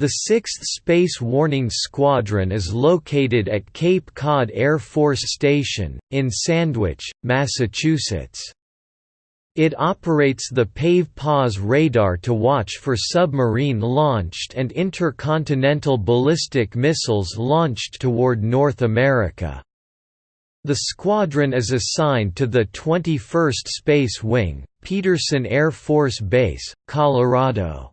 The 6th Space Warning Squadron is located at Cape Cod Air Force Station, in Sandwich, Massachusetts. It operates the PAVE-PAWS radar to watch for submarine-launched and intercontinental ballistic missiles launched toward North America. The squadron is assigned to the 21st Space Wing, Peterson Air Force Base, Colorado.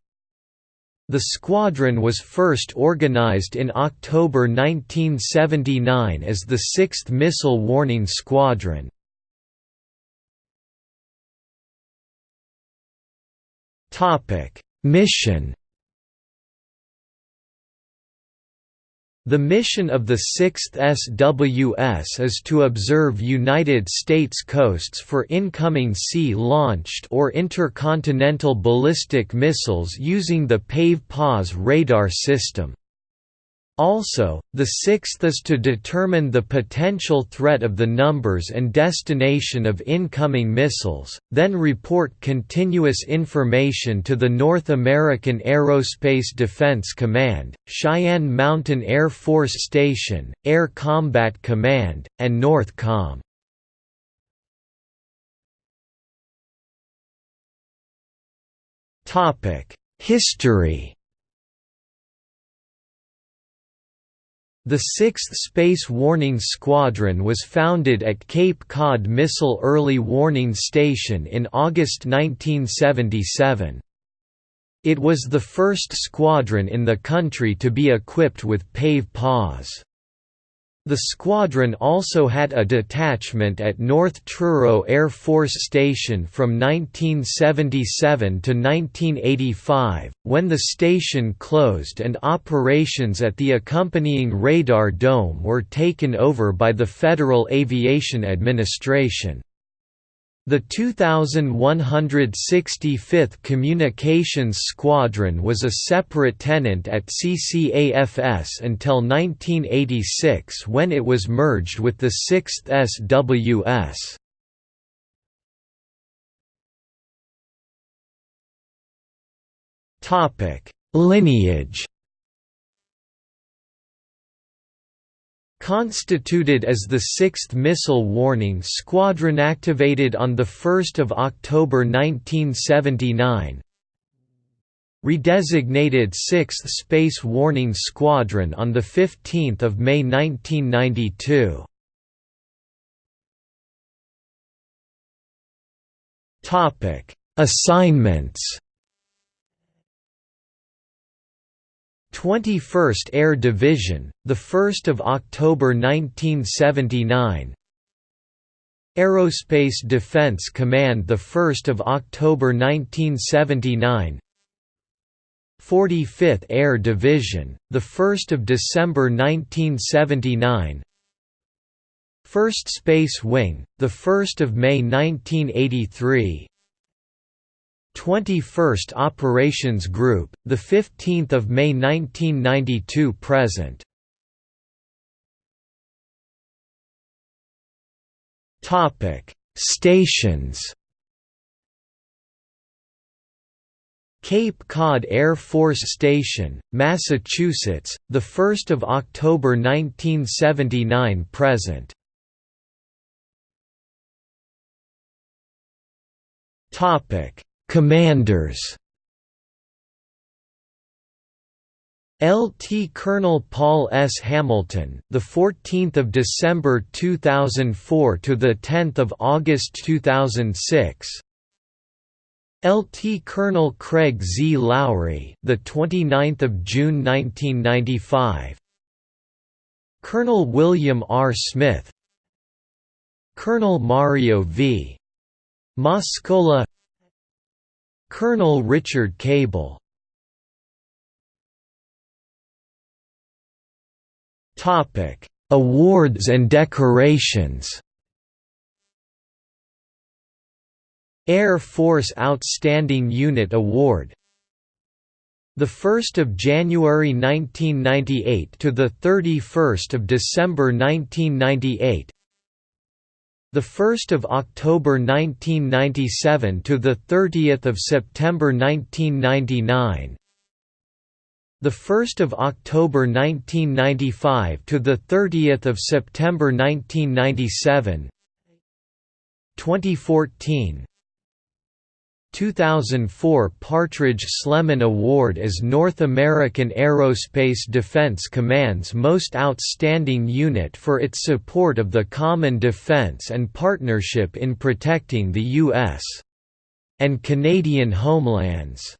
The squadron was first organized in October 1979 as the 6th Missile Warning Squadron. Mission The mission of the 6th SWS is to observe United States coasts for incoming sea-launched or intercontinental ballistic missiles using the PAVE-PAWS radar system. Also, the sixth is to determine the potential threat of the numbers and destination of incoming missiles, then report continuous information to the North American Aerospace Defense Command, Cheyenne Mountain Air Force Station, Air Combat Command, and NORTHCOM. History The 6th Space Warning Squadron was founded at Cape Cod Missile Early Warning Station in August 1977. It was the first squadron in the country to be equipped with PAVE-PAWS. The squadron also had a detachment at North Truro Air Force Station from 1977 to 1985, when the station closed and operations at the accompanying radar dome were taken over by the Federal Aviation Administration. The 2165th Communications Squadron was a separate tenant at CCAFS until 1986 when it was merged with the 6th SWS. Lineage Constituted as the 6th Missile Warning Squadron activated on 1 October 1979 Redesignated 6th Space Warning Squadron on 15 May 1992 Assignments 21st Air Division, the 1st of October 1979. Aerospace Defense Command, the 1st of October 1979. 45th Air Division, the 1st of December 1979. 1st Space Wing, the 1st of May 1983. 21st Operations Group, the 15th of May 1992 present. Topic: Stations. Cape Cod Air Force Station, Massachusetts, the 1st of October 1979 present. Topic: Commanders LT Colonel Paul S. Hamilton, the 14th of December 2004 to the 10th of August 2006. LT Colonel Craig Z. Lowry, the 29th of June 1995. Colonel William R. Smith. Colonel Mario V. Mascola Colonel Richard Cable. Topic: Awards and decorations. Air Force Outstanding Unit Award. The 1st of January 1998 to the 31st of December 1998 the 1st of October 1997 to the 30th of September 1999 the 1st of October 1995 to the 30th of September 1997 2014 2004 Partridge Sleman Award as North American Aerospace Defense Command's Most Outstanding Unit for its support of the common defense and partnership in protecting the U.S. and Canadian homelands.